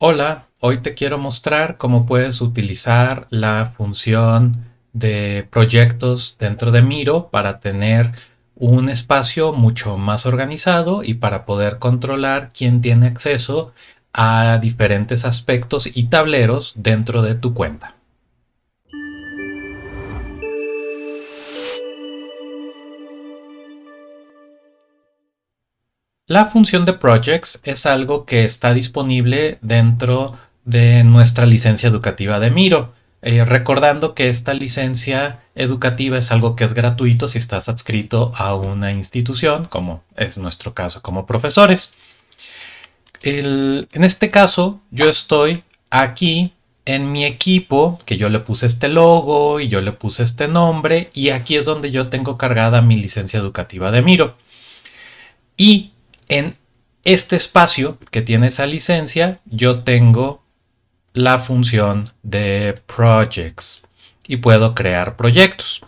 Hola, hoy te quiero mostrar cómo puedes utilizar la función de proyectos dentro de Miro para tener un espacio mucho más organizado y para poder controlar quién tiene acceso a diferentes aspectos y tableros dentro de tu cuenta. La función de projects es algo que está disponible dentro de nuestra licencia educativa de Miro. Eh, recordando que esta licencia educativa es algo que es gratuito si estás adscrito a una institución, como es nuestro caso como profesores. en este caso, yo estoy aquí en mi equipo, que yo le puse este logo y yo le puse este nombre, y aquí es donde yo tengo cargada mi licencia educativa de Miro. Y en este espacio que tiene esa licencia, yo tengo la función de projects y puedo crear proyectos.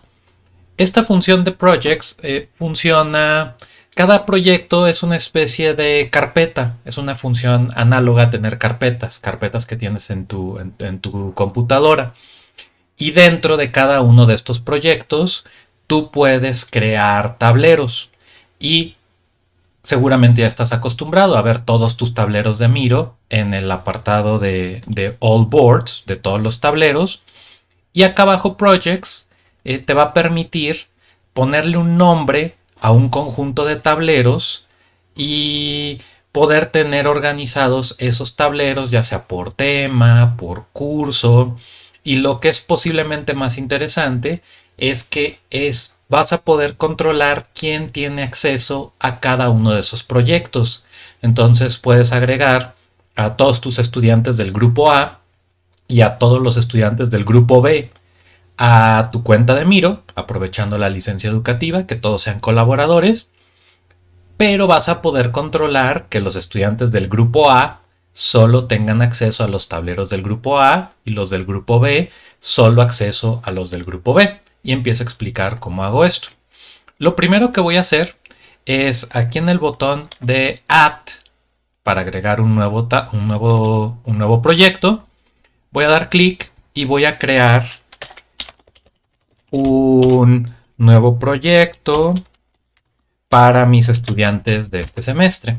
Esta función de projects eh, funciona, cada proyecto es una especie de carpeta, es una función análoga a tener carpetas, carpetas que tienes en tu, en tu computadora. Y dentro de cada uno de estos proyectos, tú puedes crear tableros y seguramente ya estás acostumbrado a ver todos tus tableros de Miro en el apartado de, All Boards, de todos los tableros. Y acá abajo Projects eh, te va a permitir ponerle un nombre a un conjunto de tableros y poder tener organizados esos tableros ya sea por tema, por curso y lo que es posiblemente más interesante es que es vas a poder controlar quién tiene acceso a cada uno de esos proyectos. Entonces puedes agregar a todos tus estudiantes del grupo A y a todos los estudiantes del grupo B a tu cuenta de Miro, aprovechando la licencia educativa, que todos sean colaboradores, pero vas a poder controlar que los estudiantes del grupo A solo tengan acceso a los tableros del grupo A y los del grupo B solo acceso a los del grupo B y empiezo a explicar cómo hago esto. Lo primero que voy a hacer es aquí en el botón de Add para agregar un nuevo, un nuevo, un nuevo proyecto. Voy a dar clic y voy a crear un nuevo proyecto para mis estudiantes de este semestre.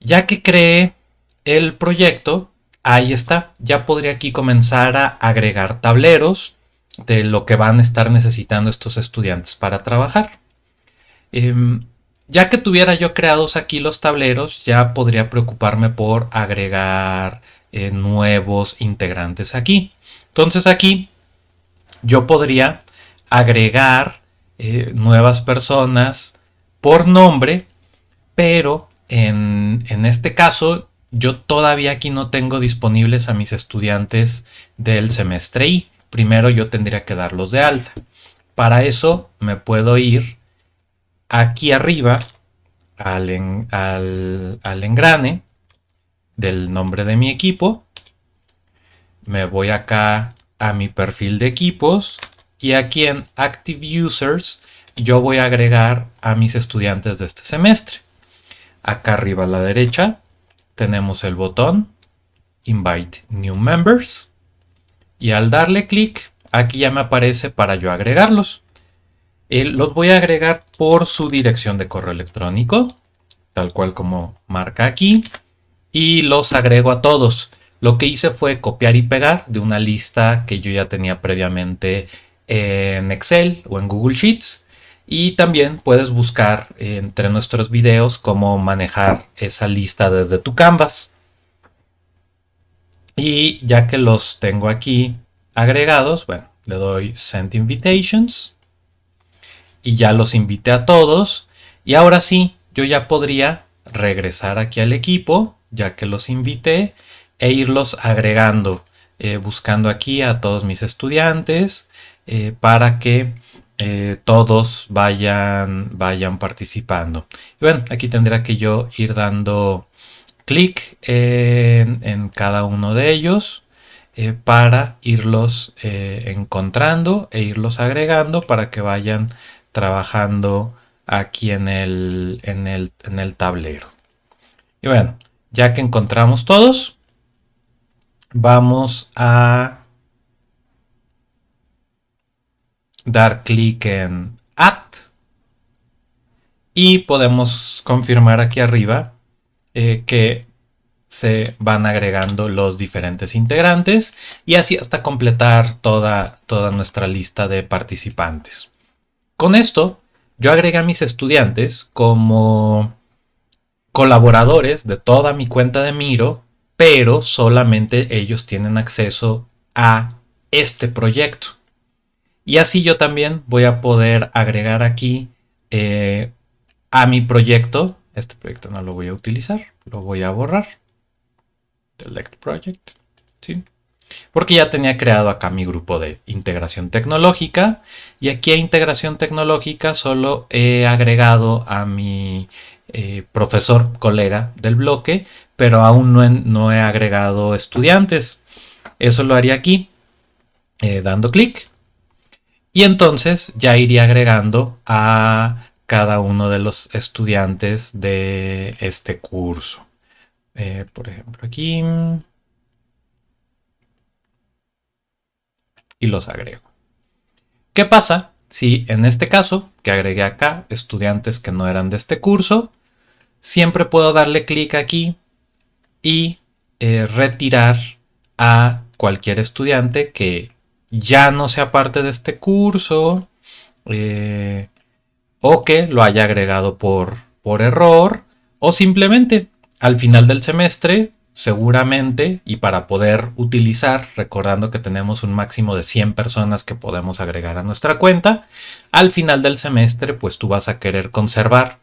Ya que creé el proyecto, ahí está. Ya podría aquí comenzar a agregar tableros de lo que van a estar necesitando estos estudiantes para trabajar. Em, ya que tuviera yo creados aquí los tableros, ya podría preocuparme por agregar eh, nuevos integrantes aquí. Entonces aquí yo podría agregar eh, nuevas personas por nombre, pero en, en este caso yo todavía aquí no tengo disponibles a mis estudiantes del semestre I primero yo tendría que darlos de alta. Para eso me puedo ir aquí arriba al, engrane del nombre de mi equipo. Me voy acá a mi perfil de equipos y aquí en Active Users yo voy a agregar a mis estudiantes de este semestre. Acá arriba a la derecha tenemos el botón Invite New Members y al darle clic aquí ya me aparece para yo agregarlos. Eh, los voy a agregar por su dirección de correo electrónico, tal cual como marca aquí, y los agrego a todos. Lo que hice fue copiar y pegar de una lista que yo ya tenía previamente en Excel o en Google Sheets. Y también puedes buscar entre nuestros videos cómo manejar esa lista desde tu Canvas. Y ya que los tengo aquí agregados, bueno, le doy Send Invitations. Y ya los invité a todos. Y ahora sí, yo ya podría regresar aquí al equipo, ya que los invité, e irlos agregando, eh, buscando aquí a todos mis estudiantes eh, para que eh, todos vayan, vayan participando. Y bueno, aquí tendría que yo ir dando clic en, cada uno de ellos eh, para irlos eh, encontrando e irlos agregando para que vayan trabajando aquí en el, en el, tablero. Y bueno, Ya que encontramos todos, vamos a dar clic en Add y podemos confirmar aquí arriba eh, que se van agregando los diferentes integrantes y así hasta completar toda, toda nuestra lista de participantes. Con esto, yo agregué a mis estudiantes como colaboradores de toda mi cuenta de Miro, pero solamente ellos tienen acceso a este proyecto. Y así yo también voy a poder agregar aquí eh, a mi proyecto. Este proyecto no lo voy a utilizar, lo voy a borrar. Select Project. ¿sí? Porque ya tenía creado acá mi grupo de integración tecnológica. Y aquí a integración tecnológica solo he agregado a mi eh, profesor colega del bloque, pero aún no he, agregado estudiantes. Eso lo haría aquí, eh, dando clic. Y entonces ya iría agregando a cada uno de los estudiantes de este curso. Eh, por ejemplo, aquí. Y los agrego. ¿Qué pasa si en este caso, que agregué acá, estudiantes que no eran de este curso, siempre puedo darle clic aquí y eh, retirar a cualquier estudiante que ya no sea parte de este curso eh, o que lo haya agregado por, por error o simplemente al final del semestre seguramente y para poder utilizar, recordando que tenemos un máximo de 100 personas que podemos agregar a nuestra cuenta, al final del semestre pues tú vas a querer conservar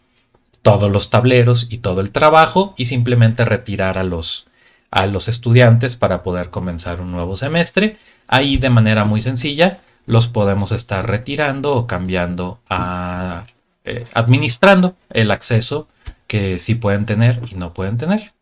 todos los tableros y todo el trabajo y simplemente retirar a los, a los estudiantes para poder comenzar un nuevo semestre. Ahí de manera muy sencilla los podemos estar retirando o cambiando a, eh, administrando el acceso que sí pueden tener y no pueden tener.